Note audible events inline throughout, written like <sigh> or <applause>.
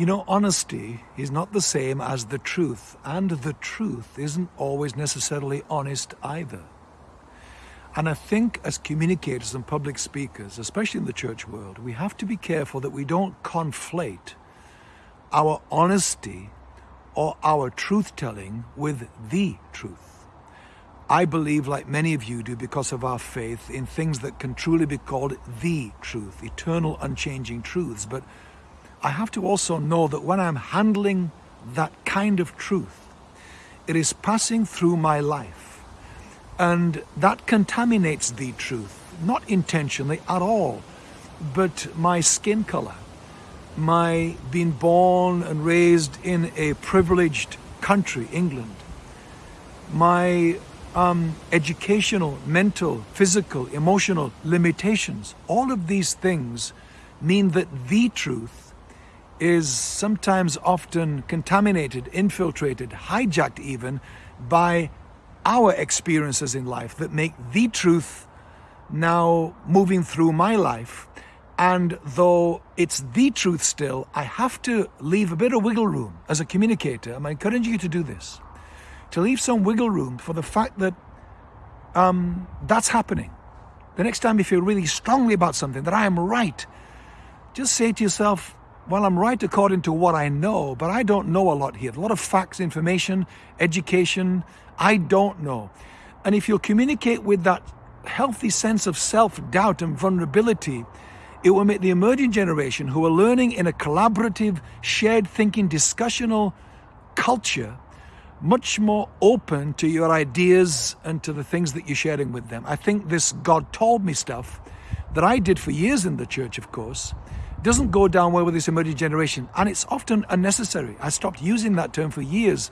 You know, honesty is not the same as the truth, and the truth isn't always necessarily honest either. And I think as communicators and public speakers, especially in the church world, we have to be careful that we don't conflate our honesty or our truth-telling with the truth. I believe, like many of you do, because of our faith, in things that can truly be called the truth, eternal, unchanging truths. But I have to also know that when I'm handling that kind of truth, it is passing through my life. And that contaminates the truth, not intentionally at all, but my skin color, my being born and raised in a privileged country, England, my um, educational, mental, physical, emotional limitations, all of these things mean that the truth is sometimes often contaminated, infiltrated, hijacked even by our experiences in life that make the truth now moving through my life. And though it's the truth still, I have to leave a bit of wiggle room as a communicator. I'm encouraging you to do this to leave some wiggle room for the fact that um, that's happening. The next time you feel really strongly about something, that I am right, just say to yourself, well, I'm right according to what I know, but I don't know a lot here. A lot of facts, information, education, I don't know. And if you'll communicate with that healthy sense of self-doubt and vulnerability, it will make the emerging generation who are learning in a collaborative, shared thinking, discussional culture much more open to your ideas and to the things that you're sharing with them. I think this God told me stuff that I did for years in the church, of course, doesn't go down well with this emerging generation. And it's often unnecessary. I stopped using that term for years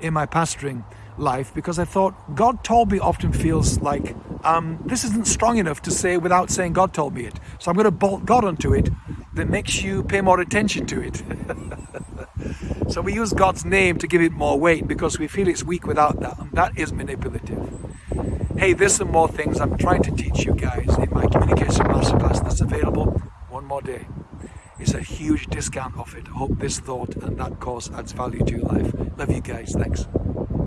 in my pastoring life because I thought God told me often feels like um, this isn't strong enough to say without saying God told me it. So I'm going to bolt God onto it that makes you pay more attention to it. <laughs> So we use God's name to give it more weight because we feel it's weak without that. And that is manipulative. Hey, there's some more things I'm trying to teach you guys in my communication more. It's a huge discount off it. Hope this thought and that course adds value to your life. Love you guys. Thanks.